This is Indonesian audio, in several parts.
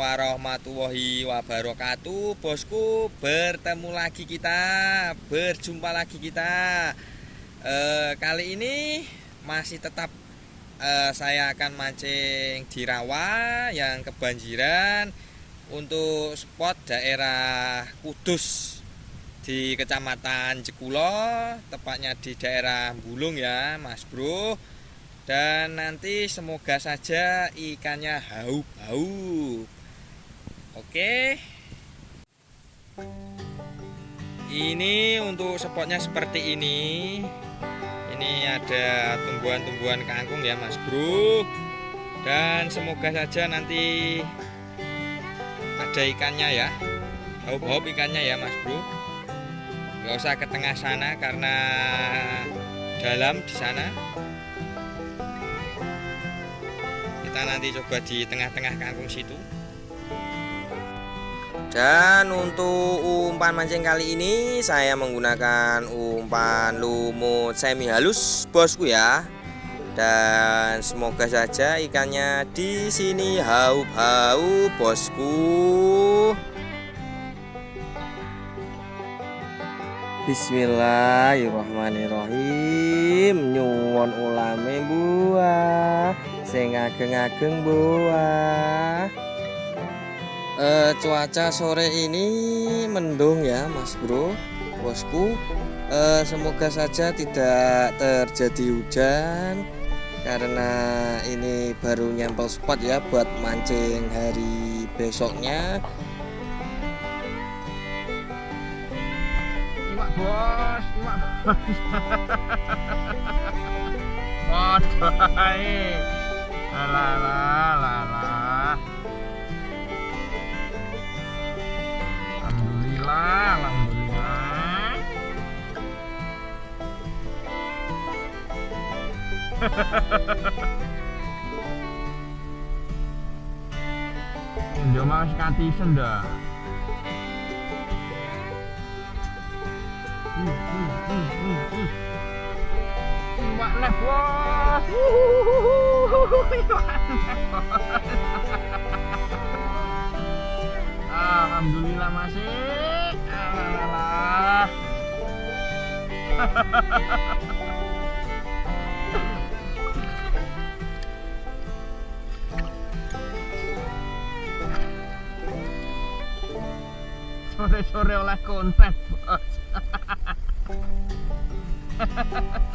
warahmatullahi wabarakatuh. Bosku bertemu lagi kita Berjumpa lagi kita. E, Kali ini masih tetap e, saya akan mancing di rawa yang kebanjiran Untuk spot daerah Kudus Di kecamatan Jekulo Tepatnya di daerah Bulung ya mas bro dan nanti semoga saja ikannya haup-haup Oke. Ini untuk spotnya seperti ini. Ini ada tumbuhan-tumbuhan kangkung ya, Mas Bro. Dan semoga saja nanti ada ikannya ya. Hop-hop ikannya ya, Mas Bro. Gak usah ke tengah sana karena dalam di sana. Kita nanti coba di tengah-tengah kangkung situ. Dan untuk umpan mancing kali ini saya menggunakan umpan lumut semi halus bosku ya. Dan semoga saja ikannya di sini haup-haup bosku. Bismillahirrahmanirrahim sing ageng-ageng buah uh, cuaca sore ini mendung ya mas bro bosku. Uh, semoga saja tidak terjadi hujan karena ini baru nyempel spot ya buat mancing hari besoknya. Iwak bos iwak. Bos alah alhamdulillah Yo mas katisen dah. Iwak leh bos. Iwak leh Alhamdulillah masih. Sore-sore oleh konten, bos.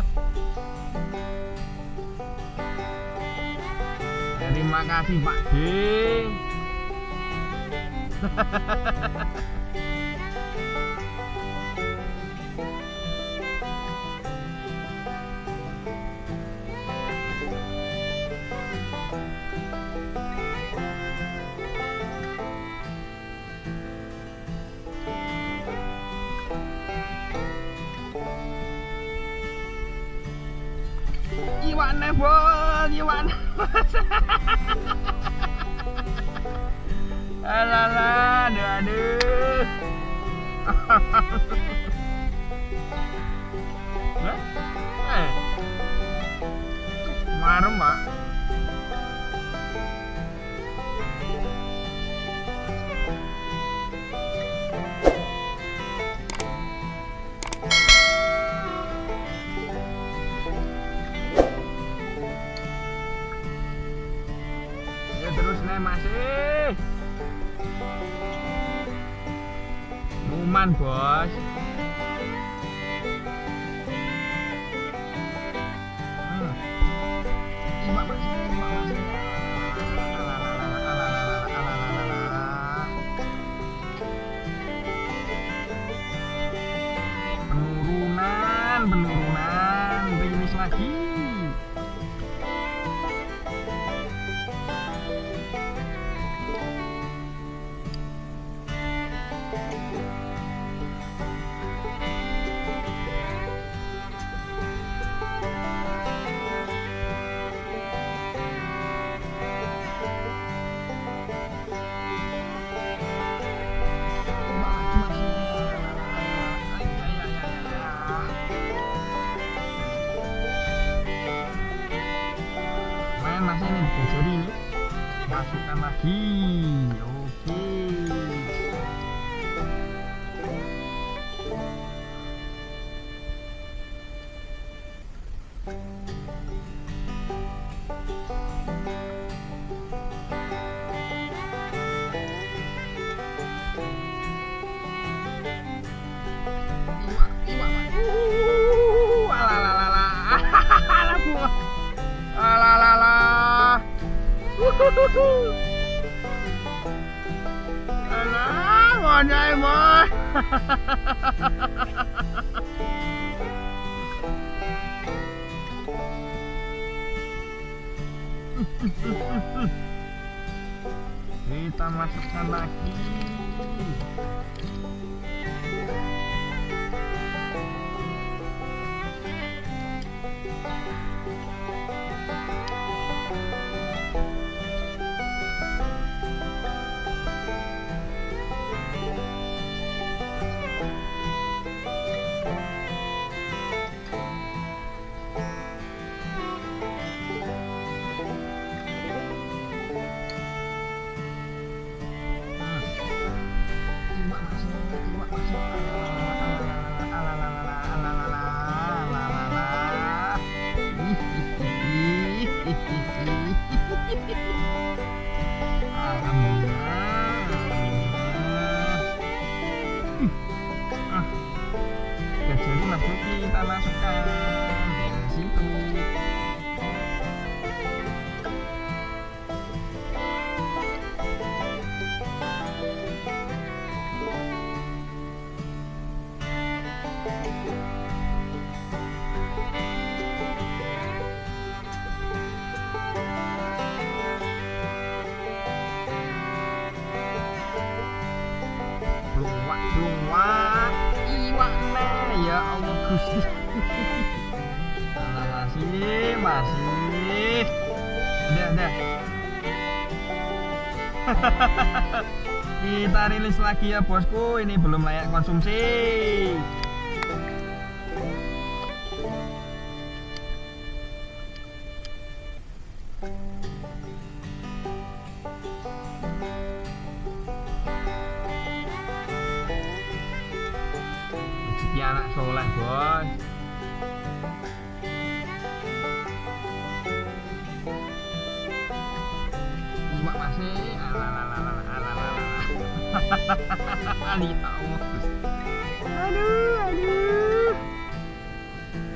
Terima kasih Pak D. Iwan bos, Iwan Alah, aduh, masih Numan bos 嘿，OK。一万，一万，呜，啦啦啦啦，哈哈哈，啦过，啦啦啦，呜。Wajah bos. Kita masukkan lagi. Kita masih, masih. Udah, udah. Kita rilis lagi ya bosku, ini belum layak konsumsi. Rezeki anak soleh bos. Iwak masih. Aduh, aduh.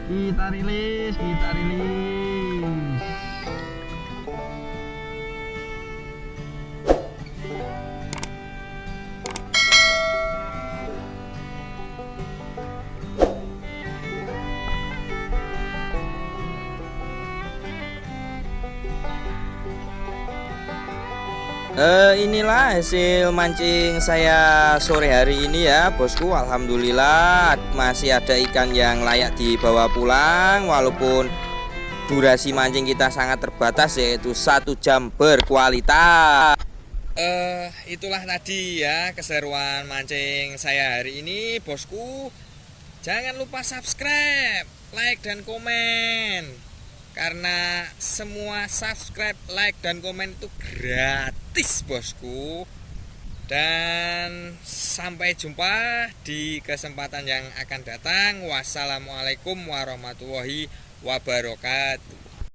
Kita rilis, kita rilis. Eh, inilah hasil mancing saya sore hari ini ya bosku Alhamdulillah masih ada ikan yang layak dibawa pulang Walaupun durasi mancing kita sangat terbatas yaitu satu jam berkualitas Eh, itulah tadi ya keseruan mancing saya hari ini, bosku. Jangan lupa subscribe, like dan komen. Karena semua subscribe, like dan komen itu gratis, bosku. Dan sampai jumpa di kesempatan yang akan datang. Wassalamualaikum warahmatullahi wabarakatuh.